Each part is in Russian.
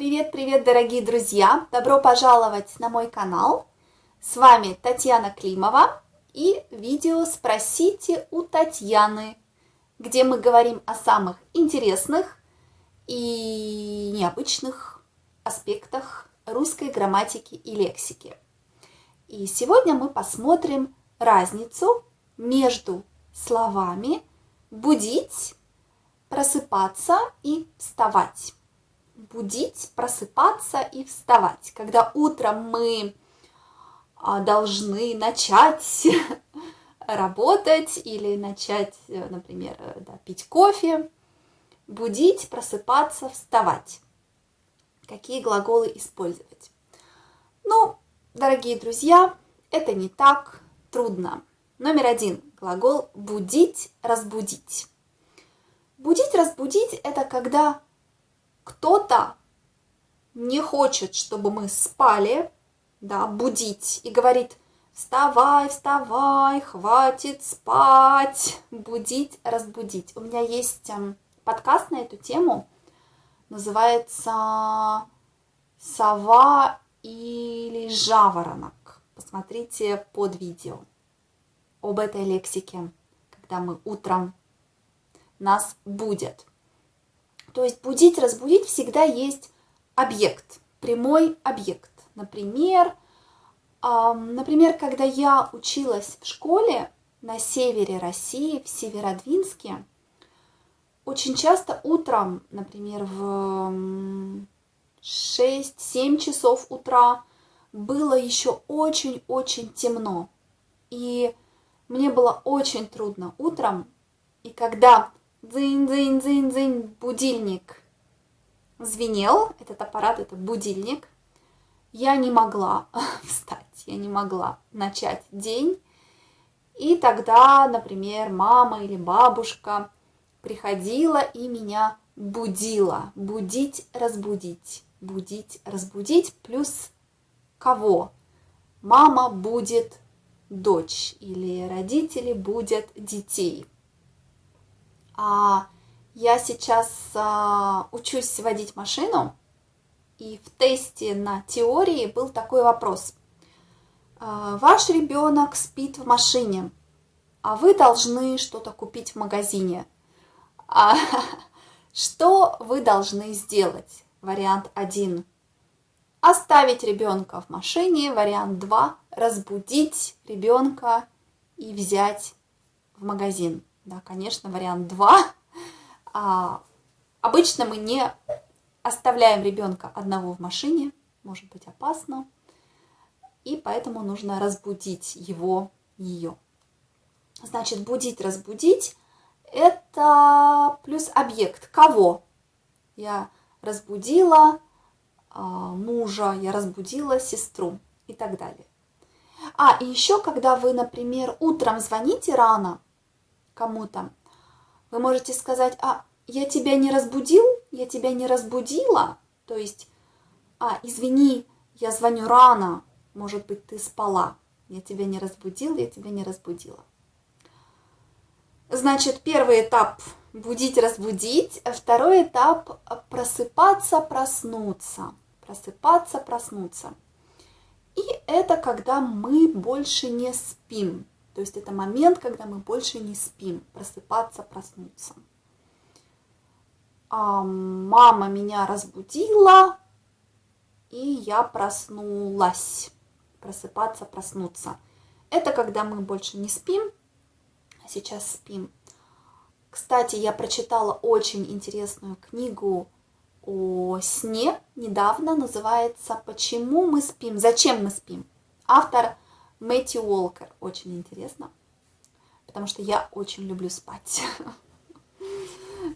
Привет-привет, дорогие друзья! Добро пожаловать на мой канал. С вами Татьяна Климова и видео «Спросите у Татьяны», где мы говорим о самых интересных и необычных аспектах русской грамматики и лексики. И сегодня мы посмотрим разницу между словами «будить», «просыпаться» и «вставать» будить, просыпаться и вставать. Когда утром мы а, должны начать работать или начать, э, например, э, да, пить кофе, будить, просыпаться, вставать. Какие глаголы использовать? Ну, дорогие друзья, это не так трудно. Номер один глагол будить, разбудить. Будить, разбудить – это когда кто-то не хочет, чтобы мы спали, да, будить, и говорит, вставай, вставай, хватит спать, будить, разбудить. У меня есть эм, подкаст на эту тему, называется «Сова или жаворонок». Посмотрите под видео об этой лексике, когда мы утром нас будет. То есть будить, разбудить всегда есть объект, прямой объект. Например, например, когда я училась в школе на севере России, в Северодвинске, очень часто утром, например, в 6-7 часов утра было еще очень-очень темно. И мне было очень трудно утром. И когда дзынь-дзынь-дзынь-дзынь, будильник звенел, этот аппарат, это будильник, я не могла встать, я не могла начать день. И тогда, например, мама или бабушка приходила и меня будила. Будить, разбудить. Будить, разбудить. Плюс кого? Мама будет дочь или родители будут детей. А, я сейчас а, учусь водить машину, и в тесте на теории был такой вопрос. А, ваш ребенок спит в машине, а вы должны что-то купить в магазине. А, что вы должны сделать? Вариант 1. Оставить ребенка в машине. Вариант 2. Разбудить ребенка и взять в магазин. Да, конечно, вариант 2. А, обычно мы не оставляем ребенка одного в машине, может быть опасно, и поэтому нужно разбудить его, ее. Значит, будить, разбудить – это плюс объект. Кого? Я разбудила а, мужа, я разбудила сестру и так далее. А, и еще, когда вы, например, утром звоните рано, кому-то, вы можете сказать, а я тебя не разбудил, я тебя не разбудила, то есть, а, извини, я звоню рано, может быть, ты спала, я тебя не разбудил, я тебя не разбудила. Значит, первый этап – будить, разбудить, второй этап – просыпаться, проснуться, просыпаться, проснуться. И это когда мы больше не спим, то есть это момент, когда мы больше не спим, просыпаться, проснуться. А мама меня разбудила, и я проснулась. Просыпаться, проснуться. Это когда мы больше не спим, а сейчас спим. Кстати, я прочитала очень интересную книгу о сне недавно, называется «Почему мы спим? Зачем мы спим?». Автор Мэтью Уолкер. Очень интересно, потому что я очень люблю спать.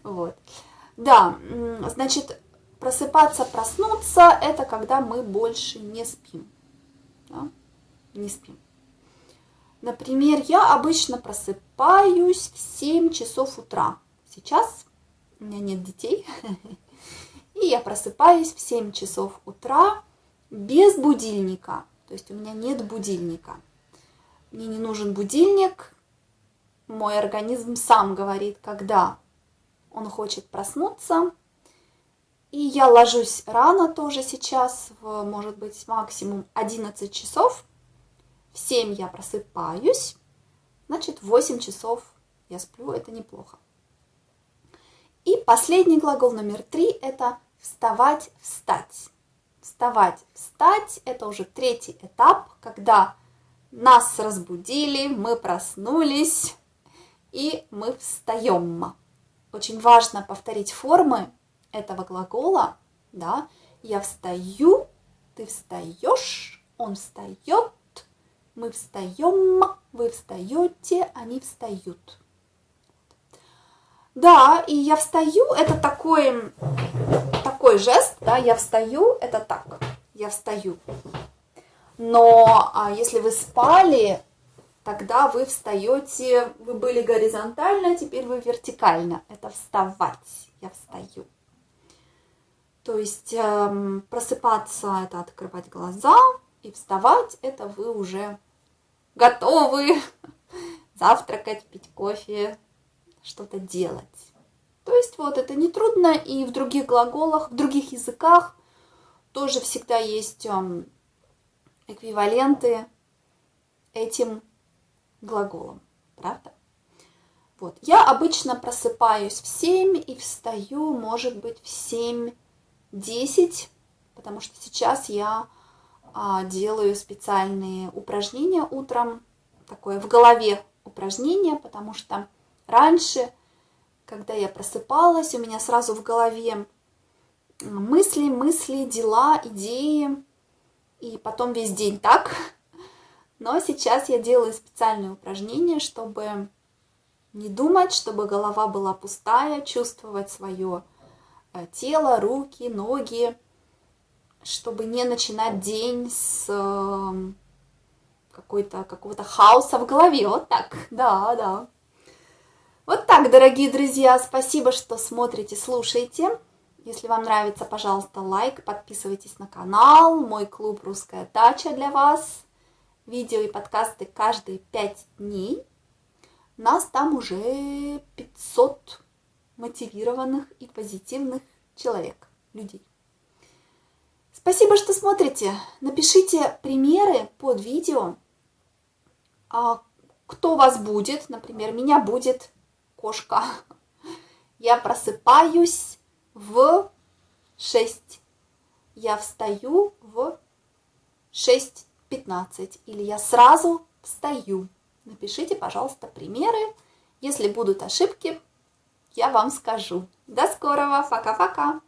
Вот. Да, значит, просыпаться, проснуться – это когда мы больше не спим. Да? Не спим. Например, я обычно просыпаюсь в 7 часов утра. Сейчас у меня нет детей, и я просыпаюсь в 7 часов утра без будильника. То есть у меня нет будильника. Мне не нужен будильник. Мой организм сам говорит, когда он хочет проснуться. И я ложусь рано тоже сейчас, в, может быть, максимум 11 часов. В 7 я просыпаюсь, значит, 8 часов я сплю, это неплохо. И последний глагол номер три – это вставать, встать. Вставать, встать – это уже третий этап, когда нас разбудили, мы проснулись, и мы встаем. Очень важно повторить формы этого глагола, да, я встаю, ты встаешь, он встает, мы встаем, вы встаете, они встают. Да, и я встаю, это такой, такой жест, да, я встаю, это так, я встаю. Но а если вы спали, тогда вы встаете, вы были горизонтально, теперь вы вертикально. Это вставать, я встаю. То есть эм, просыпаться – это открывать глаза, и вставать – это вы уже готовы завтракать, пить кофе, что-то делать. То есть вот это не трудно, и в других глаголах, в других языках тоже всегда есть эм, эквиваленты этим глаголом, правда? Вот. Я обычно просыпаюсь в 7 и встаю, может быть, в 7-10, потому что сейчас я а, делаю специальные упражнения утром, такое в голове упражнение, потому что раньше, когда я просыпалась, у меня сразу в голове мысли, мысли, дела, идеи, и потом весь день так, но сейчас я делаю специальные упражнения, чтобы не думать, чтобы голова была пустая, чувствовать свое э, тело, руки, ноги, чтобы не начинать день с эм, какой-то какого-то хаоса в голове. Вот так, да, да. Вот так, дорогие друзья, спасибо, что смотрите, слушаете. Если вам нравится, пожалуйста, лайк, подписывайтесь на канал. Мой клуб «Русская дача» для вас видео и подкасты каждые 5 дней. Нас там уже 500 мотивированных и позитивных человек, людей. Спасибо, что смотрите. Напишите примеры под видео. А кто вас будет? Например, меня будет кошка. Я просыпаюсь в 6. Я встаю в 6 15 или я сразу встаю. Напишите, пожалуйста, примеры. Если будут ошибки, я вам скажу. До скорого. Пока-пока.